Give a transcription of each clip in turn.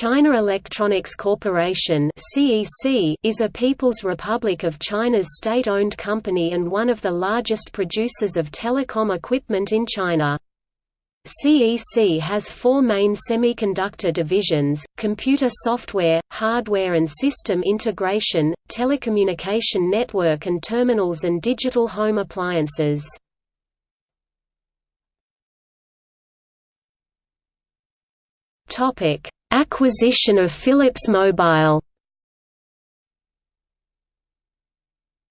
China Electronics Corporation is a People's Republic of China's state-owned company and one of the largest producers of telecom equipment in China. CEC has four main semiconductor divisions, computer software, hardware and system integration, telecommunication network and terminals and digital home appliances. Topic Acquisition of Philips Mobile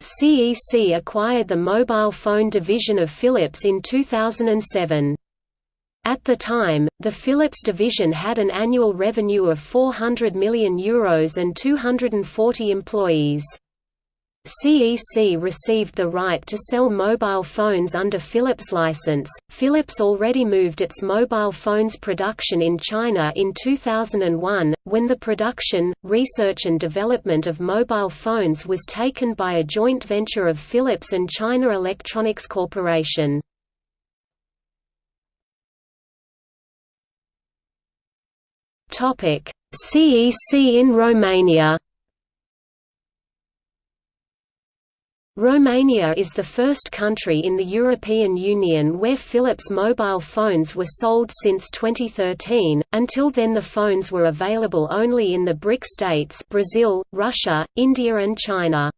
CEC acquired the mobile phone division of Philips in 2007. At the time, the Philips division had an annual revenue of €400 million Euros and 240 employees. CEC received the right to sell mobile phones under Philips license. Philips already moved its mobile phones production in China in 2001, when the production, research and development of mobile phones was taken by a joint venture of Philips and China Electronics Corporation. CEC in Romania Romania is the first country in the European Union where Philips mobile phones were sold since 2013, until then the phones were available only in the BRIC states Brazil, Russia, India and China.